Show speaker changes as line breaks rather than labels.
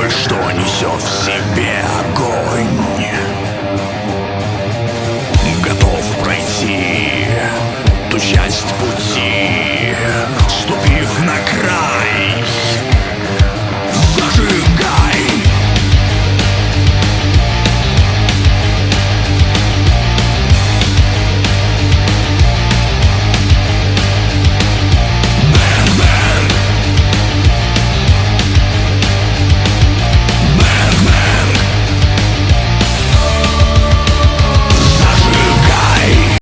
думают, что несет все